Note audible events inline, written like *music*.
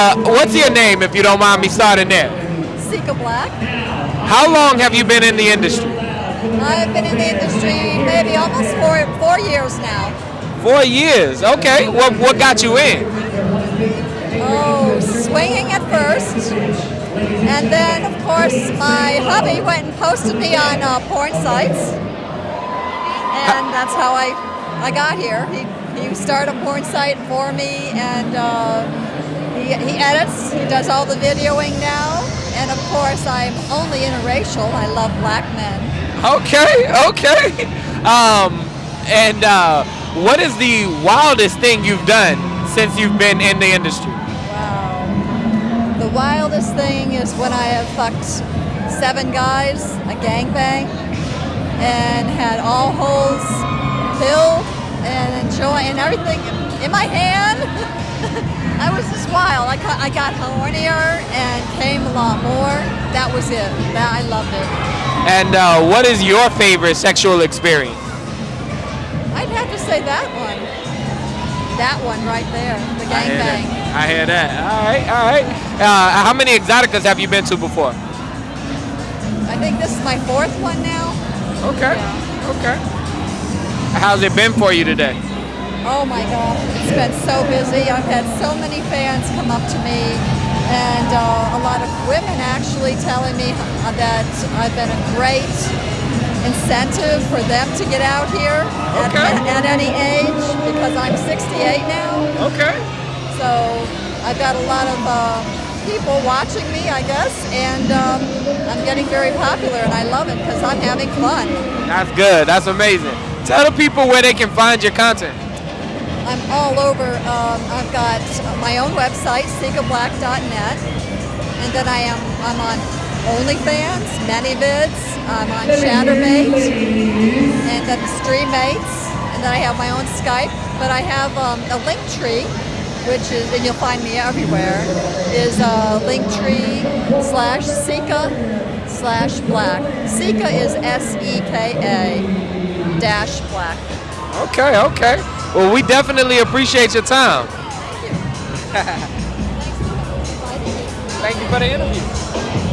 Uh, what's your name, if you don't mind me starting there? Seka Black. How long have you been in the industry? I've been in the industry maybe almost four four years now. Four years. Okay. What what got you in? Oh, swinging at first, and then of course my hubby went and posted me on uh, porn sites, and that's how I I got here. He he started a porn site for me, and uh, he he edits. He does all the videoing now, and of course I'm only interracial. I love black men. Okay. Okay. Um, and uh, what is the wildest thing you've done since you've been in the industry? Wow. The wildest thing is when I have fucked seven guys, a gangbang, and had all holes filled and enjoy and everything in my hand. *laughs* I got, hornier and came a lot more. That was it. That I loved it. And uh, what is your favorite sexual experience? I'd have to say that one. That one right there, the I gangbang. that. I hear that. All right. All right. Uh, how many Exxxoticas have you been to before? I think this is my fourth one now. Okay. Yeah. Okay. How's it been for you today? Oh my gosh, it's been so busy. I've had so many fans come up to me, and uh, a lot of women actually telling me that I've been a great incentive for them to get out here at, Okay. at, at any age because I'm 68 now. Okay. So I've got a lot of uh, people watching me, I guess, and um, I'm getting very popular, and I love it because I'm having fun. That's good. That's amazing. Tell the people where they can find your content. I'm all over. Um, I've got my own website, sekablack.net, and then I am I'm on OnlyFans, ManyVids, I'm on Chaturbate, and then StreamMates, and then I have my own Skype. But I have um, a link tree, which is, and you'll find me everywhere, is uh, Linktree slash Seka slash Black. Seka is S E K A dash Black. Okay. Okay. Well, we definitely appreciate your time. Thank you. *laughs* For the interview.